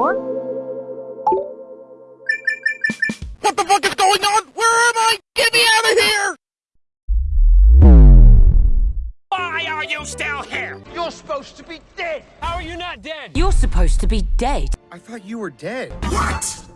What the fuck is going on? Where am I? Get me out of here! Why are you still here? You're supposed to be dead! How are you not dead? You're supposed to be dead. I thought you were dead. What?